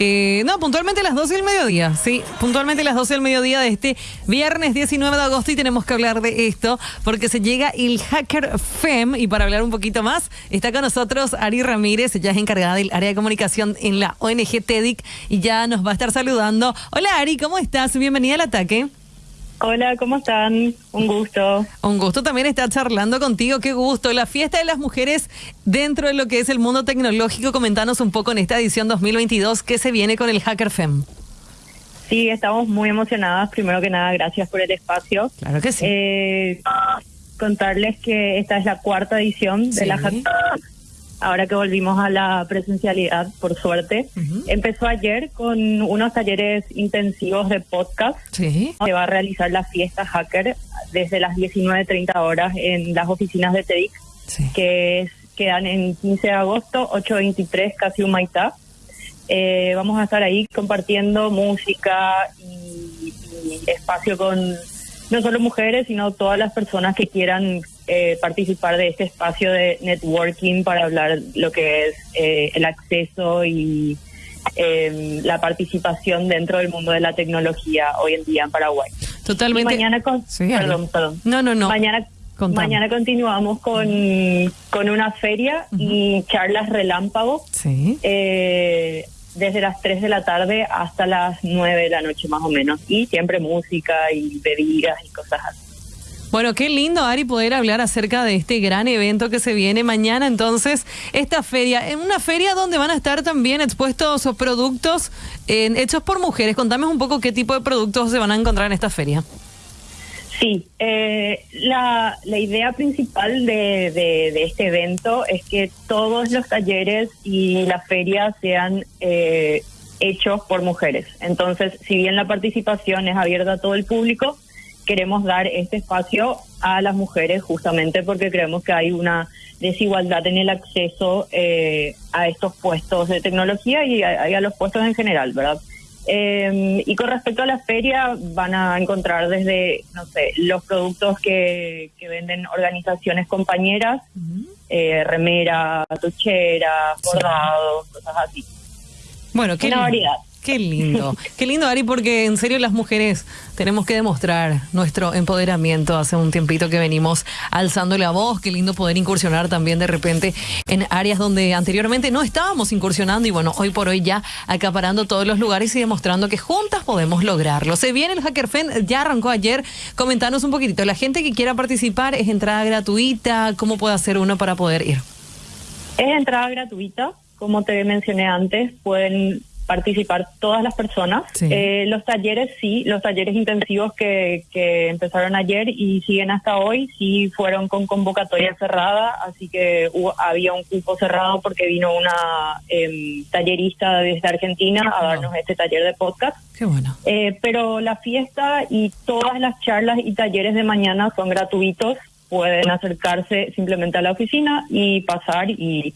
Eh, no, puntualmente a las 12 del mediodía, sí, puntualmente a las 12 del mediodía de este viernes 19 de agosto y tenemos que hablar de esto porque se llega el Hacker FEM y para hablar un poquito más está con nosotros Ari Ramírez, ella es encargada del área de comunicación en la ONG TEDIC y ya nos va a estar saludando. Hola Ari, ¿cómo estás? Bienvenida al ataque. Hola, ¿cómo están? Un gusto. Un gusto también estar charlando contigo, qué gusto. La fiesta de las mujeres dentro de lo que es el mundo tecnológico, comentanos un poco en esta edición 2022, ¿qué se viene con el Hacker FEM? Sí, estamos muy emocionadas. Primero que nada, gracias por el espacio. Claro que sí. Eh, contarles que esta es la cuarta edición de la Hacker ahora que volvimos a la presencialidad, por suerte. Empezó ayer con unos talleres intensivos de podcast. Sí. Se va a realizar la fiesta hacker desde las 19.30 horas en las oficinas de TEDx, que quedan en 15 de agosto, 8.23, casi un maitá. Eh, vamos a estar ahí compartiendo música y espacio con no solo mujeres, sino todas las personas que quieran eh, participar de este espacio de networking para hablar lo que es eh, el acceso y em, la participación dentro del mundo de la tecnología hoy en día en Paraguay. Totalmente. mañana con, perdón, perdón. No, no, no. Mañana Mañana continuamos con, con una feria y charlas relámpago. Sí. Eh, desde las 3 de la tarde hasta las 9 de la noche más o menos. Y siempre música y bebidas y cosas así. Bueno, qué lindo, Ari, poder hablar acerca de este gran evento que se viene mañana. Entonces, esta feria, en una feria donde van a estar también expuestos productos hechos por mujeres. Contame un poco qué tipo de productos se van a encontrar en esta feria. Sí, eh, la, la, idea principal de, de, este evento es que todos los talleres y las ferias sean eh, hechos por mujeres. Entonces, si bien la participación es abierta a todo el público, queremos dar este espacio a las mujeres justamente porque creemos que hay una desigualdad en el acceso eh, a estos puestos de tecnología y a, los puestos en general, ¿verdad? Eh, y con respecto a la feria, van a encontrar desde, no sé, los productos que, que venden organizaciones compañeras, eh, remera, tuchera, bordados, cosas así. Bueno, qué Una variedad. Qué lindo, qué lindo Ari, porque en serio las mujeres tenemos que demostrar nuestro empoderamiento. Hace un tiempito que venimos alzando la voz, qué lindo poder incursionar también de repente en áreas donde anteriormente no estábamos incursionando y bueno, hoy por hoy ya acaparando todos los lugares y demostrando que juntas podemos lograrlo. Se viene el Hacker Fan, ya arrancó ayer, comentanos un poquitito, la gente que quiera participar es entrada gratuita, ¿cómo puede hacer uno para poder ir? Es entrada gratuita, como te mencioné antes, pueden participar todas las personas. Eh, los talleres sí, los talleres intensivos que, que empezaron ayer y siguen hasta hoy, sí fueron con convocatoria cerrada, así que había un cupo cerrado porque vino una em, tallerista desde Argentina a darnos este taller de podcast. Qué bueno. Eh, pero la fiesta y todas las charlas y talleres de mañana son gratuitos, pueden acercarse simplemente a la oficina y pasar y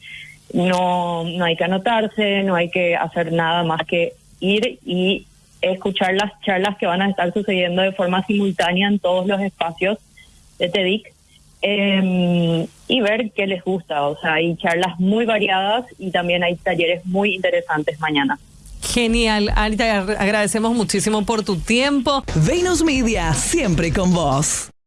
no, no hay que anotarse, no hay que hacer nada más que ir y escuchar las charlas que van a estar sucediendo de forma simultánea en todos los espacios de TEDIC em, y ver qué les gusta. O sea, hay charlas muy variadas y también hay talleres muy interesantes mañana. Genial, Anita, agradecemos muchísimo por tu tiempo. Venus Media, siempre con vos.